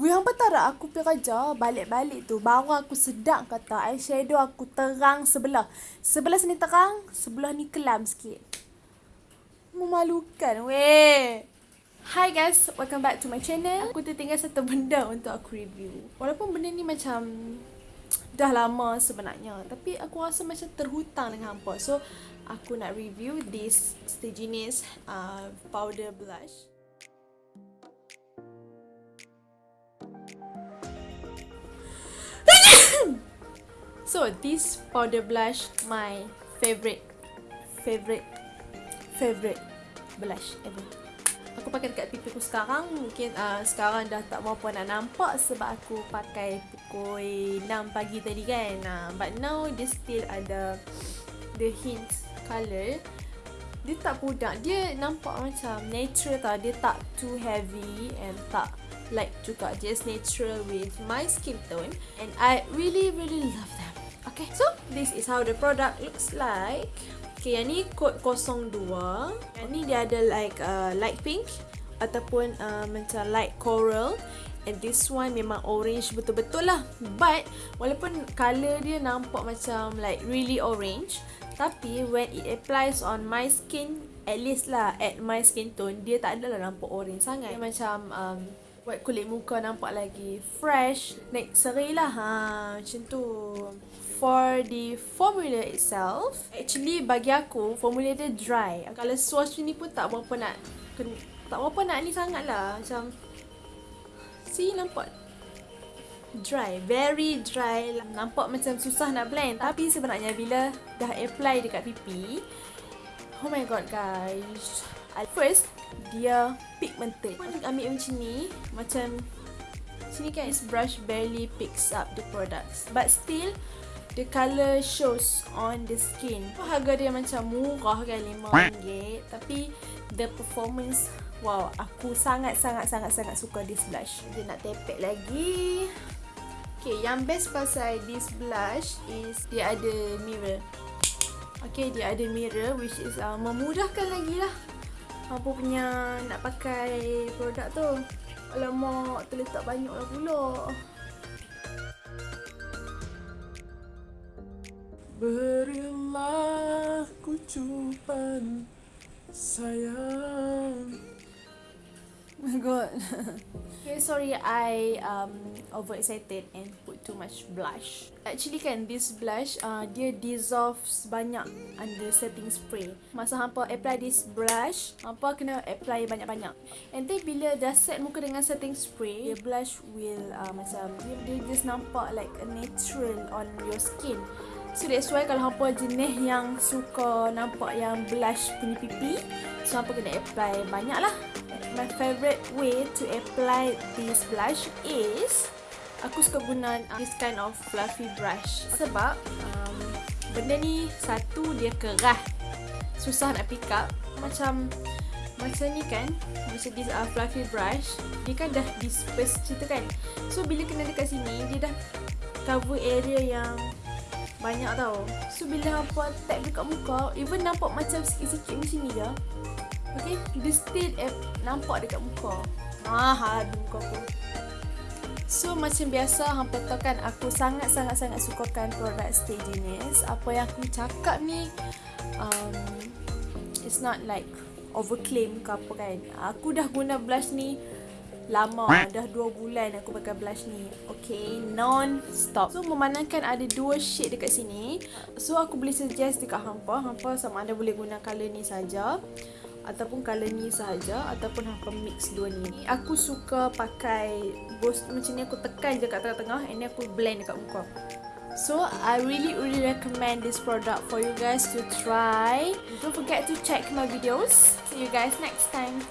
Weh, hampa tak aku pergi kerja, balik-balik tu, baru aku sedap kata eyeshadow aku terang sebelah. Sebelah sini terang, sebelah ni kelam sikit. Memalukan, weh. Hi guys, welcome back to my channel. Aku tertinggal satu benda untuk aku review. Walaupun benda ni macam dah lama sebenarnya, tapi aku rasa macam terhutang dengan hampa. So, aku nak review this Staginis uh, powder blush. So this powder blush my favorite favorite favorite blush ever. Aku pakai dekat pipi aku sekarang. Mungkin uh, sekarang dah tak berapa nak nampak Sebab aku pakai pukul 6 pagi tadi kan. Uh, But now dia still ada The hint colour. Dia tak pudak Dia nampak macam natural tau. Dia tak too heavy And tak light juga Just natural with my skin tone And I really really love them Okay, so this is how the product looks like. Okay, yang ni kod 02. Yang ni dia ada like uh, light pink ataupun uh, macam light coral. And this one memang orange betul-betul lah. But, walaupun colour dia nampak macam like really orange. Tapi, when it applies on my skin, at least lah at my skin tone, dia tak adalah nampak orange sangat. Dia macam um, buat kulit muka nampak lagi fresh. Naik seri lah. Ha, macam tu for the formula itself, actually bagi aku formula dia dry. Kalau swatch ni pun tak berapa nak tak berapa nak ni sangat lah. Macam see nampak dry, very dry. Nampak macam susah nak blend. Tapi sebenarnya bila dah apply dekat pipi, oh my god guys. First, dia pigmented. Ambil macam ni, macam sini kan this brush barely picks up the products. But still, the colour shows on the skin. Harga dia macam murah kan RM5 tapi the performance wow aku sangat sangat sangat sangat suka this blush. Dia nak tepek lagi. Okay, yang best pasal this blush is dia ada mirror. Okay, dia ada mirror which is uh, memudahkan lagi lah apa punya nak pakai produk tu. Alamak, terletak banyak lah pula. Berilah kucupan sayang Oh my god Okay sorry I um, over excited and put too much blush. Actually kan this blush uh, dia dissolves banyak under setting spray. Masa hampa apply this blush Hampa kena apply banyak-banyak. And then bila dah set muka dengan setting spray The blush will uh, macam dia, dia just nampak like a natural on your skin. So that's why kalau hampa jenis yang suka nampak yang blush punya pipi So hampa kena apply banyak lah My favourite way to apply this blush is Aku suka guna this kind of fluffy brush. Sebab um, benda ni satu dia kerah. Susah nak pick up. Macam macam ni kan Macam this uh, fluffy brush Dia kan dah disperse tu kan. So bila kena dekat sini Dia dah cover area yang banyak tau. So bila hampa tap dekat muka Even nampak macam sikit-sikit macam ni je Okay Dia still eh, nampak dekat muka. Mahal di muka aku. So macam biasa hampa tahu kan Aku sangat-sangat-sangat sukakan produk Stay Genius Apa yang aku cakap ni um, It's not like overclaim ke apa kan. Aku dah guna blush ni lama. Dah 2 bulan aku pakai blush ni. Okay non stop so memandangkan ada dua shade dekat sini. So aku boleh suggest dekat hampa hampa sama ada boleh guna color ni saja ataupun color ni saja ataupun hampa mix dua ni aku suka pakai both macam ni aku tekan je kat tengah-tengah and ni aku blend dekat muka So, I really really recommend this product for you guys to try. Don't forget to check my videos. See you guys next time.